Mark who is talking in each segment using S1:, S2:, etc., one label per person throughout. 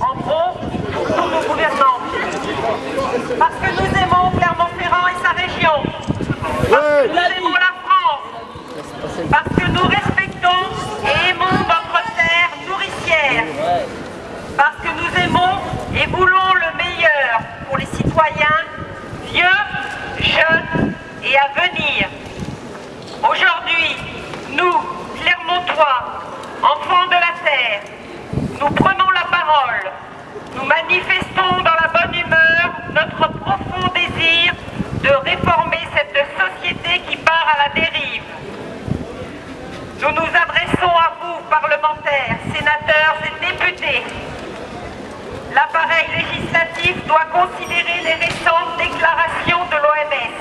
S1: en gros, pour tous nos gouvernants. Parce que nous aimons Clermont-Ferrand et sa région. Parce que nous aimons la France. Parce que nous respectons et aimons notre terre nourricière. Parce que nous aimons et voulons le meilleur pour les citoyens vieux, jeunes et à venir. Aujourd'hui, nous, Clermontois, enfants de la terre, nous prenons la Nous manifestons dans la bonne humeur notre profond désir de réformer cette société qui part à la dérive. Nous nous adressons à vous, parlementaires, sénateurs et députés. L'appareil législatif doit considérer les récentes déclarations de l'OMS.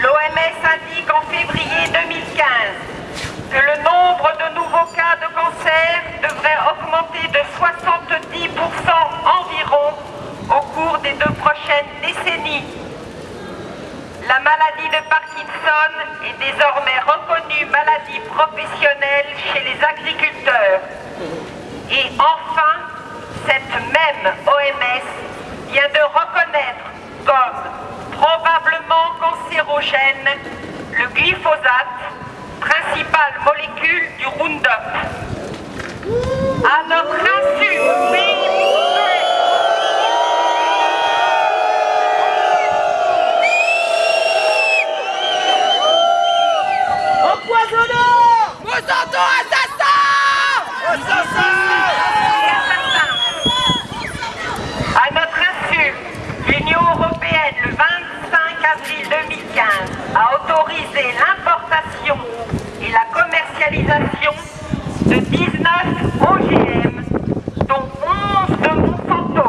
S1: L'OMS indique en février 2015 que le nombre de nouveaux cas de cancer devrait augmenter de 70% environ au cours des deux prochaines décennies. La maladie de Parkinson est désormais reconnue maladie professionnelle chez les agriculteurs. Et enfin, cette même OMS vient de reconnaître comme probablement cancérogène le glyphosate, principale molécule du Roundup. À notre insu,
S2: Empoisonneur.
S3: Monsanto assassin.
S2: Assassin
S1: À notre insu, l'Union européenne, le 25 avril 2015, a autorisé commercialisation de 19 OGM, dont 11 de Monsanto.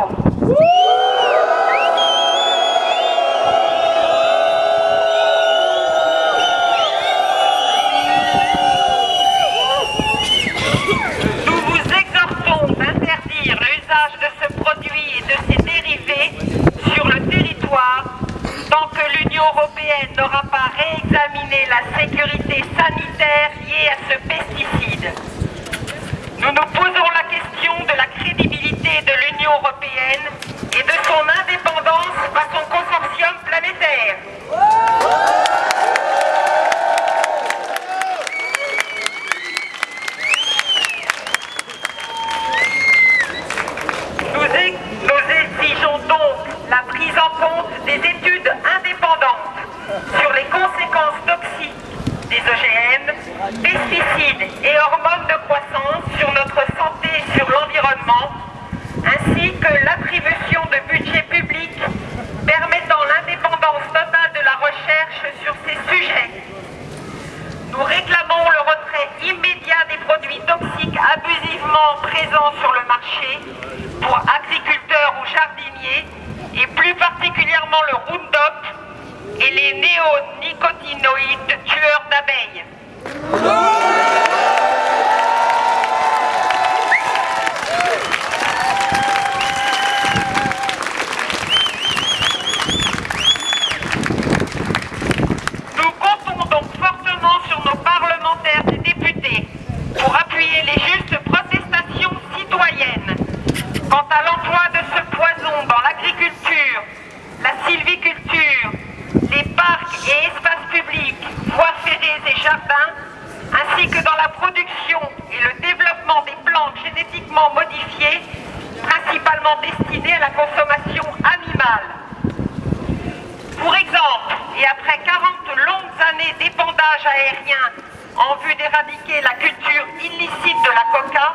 S1: Nous vous exhortons d'interdire l'usage de ce produit et de ses dérivés sur le territoire tant que l'Union européenne n'aura pas réexaminé la sécurité sanitaire liée à ce pesticide. Nous nous posons la question de la crédibilité de l'Union européenne et de son indépendance à son consortium planétaire. Nous, ex- nous exigeons donc la prise en compte des études indépendantes sur les conséquences toxiques des OGM, pesticides et hormones de croissance sur notre santé et sur l'environnement, ainsi que l'attribution de budgets publics permettant l'indépendance totale de la recherche sur ces sujets. Nous réclamons le retrait immédiat des produits toxiques abusivement présents sur le marché pour agriculteurs ou jardiniers et plus particulièrement le Roundup et les néonicotinoïdes tueurs d'abeilles. Nous comptons donc fortement sur nos parlementaires et députés pour appuyer les justes protestations citoyennes quant à l'emploi de ce poison dans l'agriculture, la sylviculture, les parcs et espaces publics, voies ferrées et jardins, ainsi que dans la production et le développement des plantes génétiquement modifiées, principalement destinées à la consommation animale. Pour exemple, et après 40 longues années d'épandage aérien en vue d'éradiquer la culture illicite de la coca,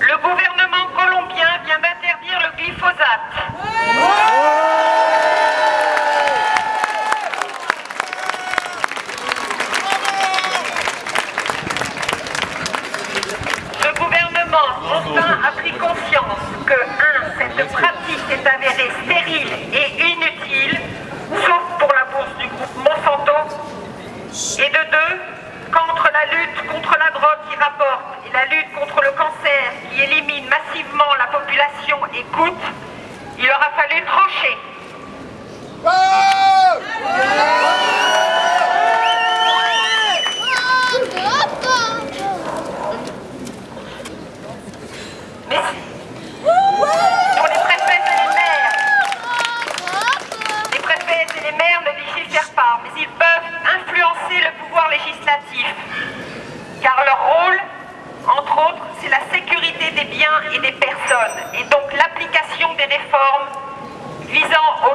S1: le gouvernement colombien vient d'interdire le glyphosate. Le gouvernement enfin a pris conscience que 1. Cette pratique est avérée stérile et inutile, sauf pour la bourse du groupe Monsanto, et de 2. Qu'entre la lutte contre la drogue qui rapporte et la lutte contre le cancer qui élimine massivement la population et coûte, il aura fallu trancher.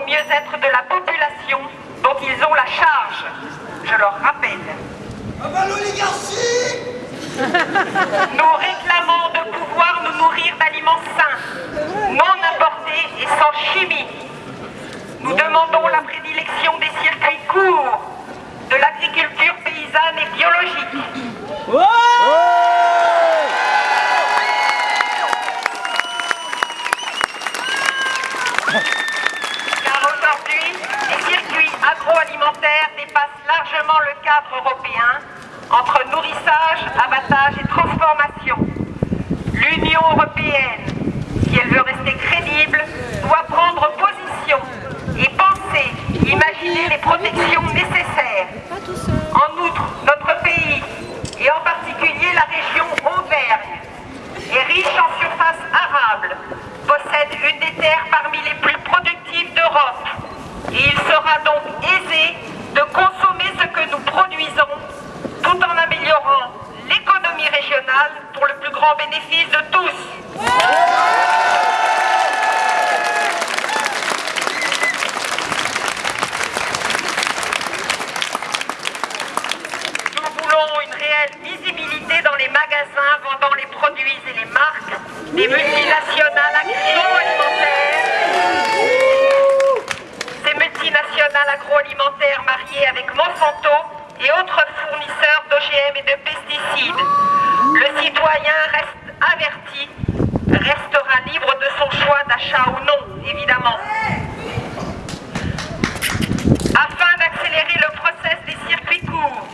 S1: mieux-être de la population dont ils ont la charge, je leur rappelle. Nous réclamons de pouvoir nous nourrir d'aliments sains, non importés et sans chimie. Nous demandons la prédilection des circuits courts agroalimentaire avec Monsanto et autres fournisseurs d'OGM et de pesticides. Le citoyen reste averti, restera libre de son choix d'achat ou non, évidemment. Afin d'accélérer le process des circuits courts,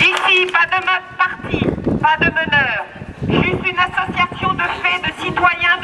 S1: Ici, pas de parti, pas de meneur, juste une association de faits de citoyens